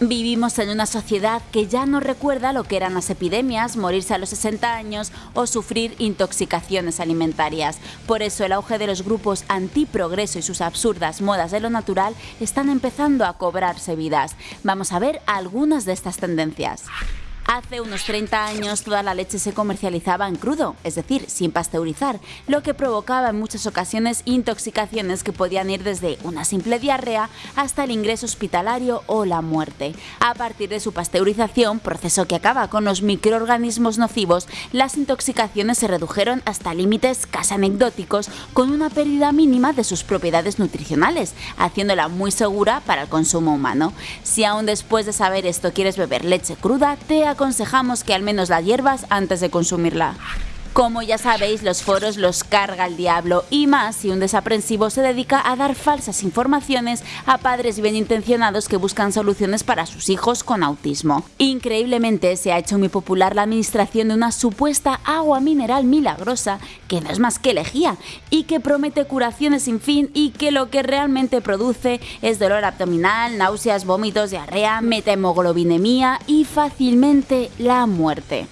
Vivimos en una sociedad que ya no recuerda lo que eran las epidemias, morirse a los 60 años o sufrir intoxicaciones alimentarias. Por eso el auge de los grupos antiprogreso y sus absurdas modas de lo natural están empezando a cobrarse vidas. Vamos a ver algunas de estas tendencias. Hace unos 30 años toda la leche se comercializaba en crudo, es decir, sin pasteurizar, lo que provocaba en muchas ocasiones intoxicaciones que podían ir desde una simple diarrea hasta el ingreso hospitalario o la muerte. A partir de su pasteurización, proceso que acaba con los microorganismos nocivos, las intoxicaciones se redujeron hasta límites casi anecdóticos con una pérdida mínima de sus propiedades nutricionales, haciéndola muy segura para el consumo humano. Si aún después de saber esto quieres beber leche cruda, te aconsejamos que al menos la hierbas antes de consumirla. Como ya sabéis, los foros los carga el diablo y más si un desaprensivo se dedica a dar falsas informaciones a padres bien intencionados que buscan soluciones para sus hijos con autismo. Increíblemente se ha hecho muy popular la administración de una supuesta agua mineral milagrosa que no es más que lejía y que promete curaciones sin fin y que lo que realmente produce es dolor abdominal, náuseas, vómitos, diarrea, metahemoglobinemia y fácilmente la muerte.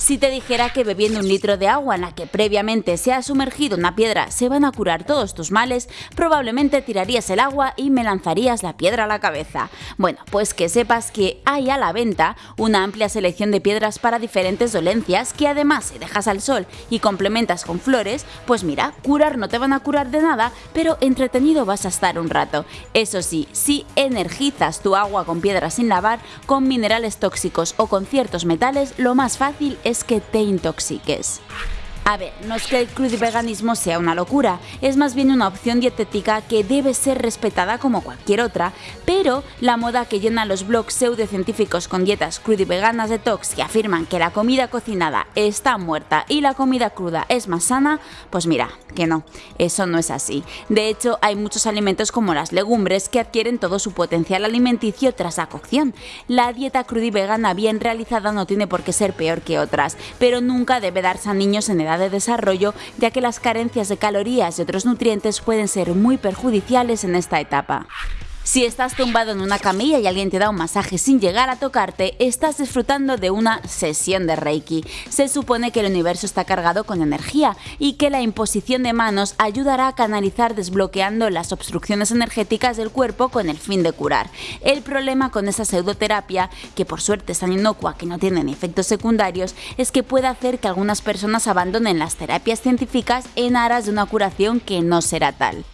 Si te dijera que bebiendo un litro de agua en la que previamente se ha sumergido una piedra se van a curar todos tus males, probablemente tirarías el agua y me lanzarías la piedra a la cabeza. Bueno, pues que sepas que hay a la venta una amplia selección de piedras para diferentes dolencias que además si dejas al sol y complementas con flores, pues mira, curar no te van a curar de nada, pero entretenido vas a estar un rato. Eso sí, si energizas tu agua con piedras sin lavar, con minerales tóxicos o con ciertos metales, lo más fácil es es que te intoxiques. A ver, no es que el crudiveganismo sea una locura, es más bien una opción dietética que debe ser respetada como cualquier otra, pero la moda que llena los blogs pseudocientíficos con dietas crudiveganas detox que afirman que la comida cocinada está muerta y la comida cruda es más sana, pues mira, que no, eso no es así. De hecho, hay muchos alimentos como las legumbres que adquieren todo su potencial alimenticio tras la cocción. La dieta crudivegana bien realizada no tiene por qué ser peor que otras, pero nunca debe darse a niños en edad de desarrollo, ya que las carencias de calorías y otros nutrientes pueden ser muy perjudiciales en esta etapa. Si estás tumbado en una camilla y alguien te da un masaje sin llegar a tocarte, estás disfrutando de una sesión de Reiki. Se supone que el universo está cargado con energía y que la imposición de manos ayudará a canalizar desbloqueando las obstrucciones energéticas del cuerpo con el fin de curar. El problema con esa pseudoterapia, que por suerte es tan inocua que no tiene efectos secundarios, es que puede hacer que algunas personas abandonen las terapias científicas en aras de una curación que no será tal.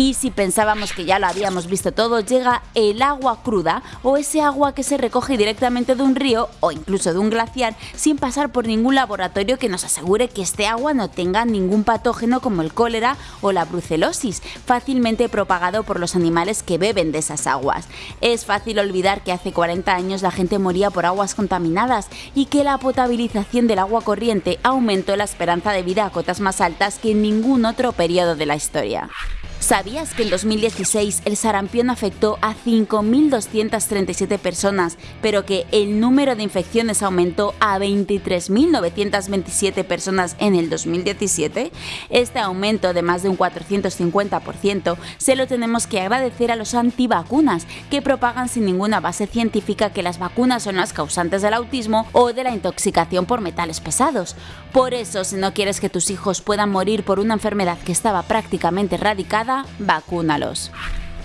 Y si pensábamos que ya lo habíamos visto todo, llega el agua cruda o ese agua que se recoge directamente de un río o incluso de un glaciar sin pasar por ningún laboratorio que nos asegure que este agua no tenga ningún patógeno como el cólera o la brucelosis, fácilmente propagado por los animales que beben de esas aguas. Es fácil olvidar que hace 40 años la gente moría por aguas contaminadas y que la potabilización del agua corriente aumentó la esperanza de vida a cotas más altas que en ningún otro periodo de la historia. ¿Sabías que en 2016 el sarampión afectó a 5.237 personas, pero que el número de infecciones aumentó a 23.927 personas en el 2017? Este aumento de más de un 450% se lo tenemos que agradecer a los antivacunas, que propagan sin ninguna base científica que las vacunas son las causantes del autismo o de la intoxicación por metales pesados. Por eso, si no quieres que tus hijos puedan morir por una enfermedad que estaba prácticamente erradicada, vacúnalos.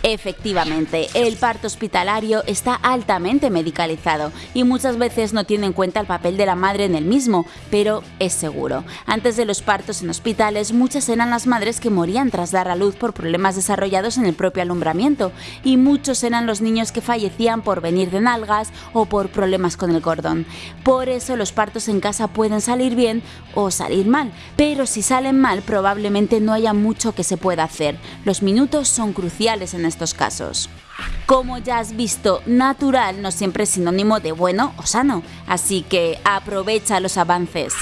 Efectivamente, el parto hospitalario está altamente medicalizado y muchas veces no tiene en cuenta el papel de la madre en el mismo, pero es seguro. Antes de los partos en hospitales, muchas eran las madres que morían tras dar a luz por problemas desarrollados en el propio alumbramiento y muchos eran los niños que fallecían por venir de nalgas o por problemas con el cordón. Por eso los partos en casa pueden salir bien o salir mal, pero si salen mal probablemente no haya mucho que se pueda hacer. Los minutos son cruciales en estos casos. Como ya has visto, natural no siempre es sinónimo de bueno o sano, así que aprovecha los avances.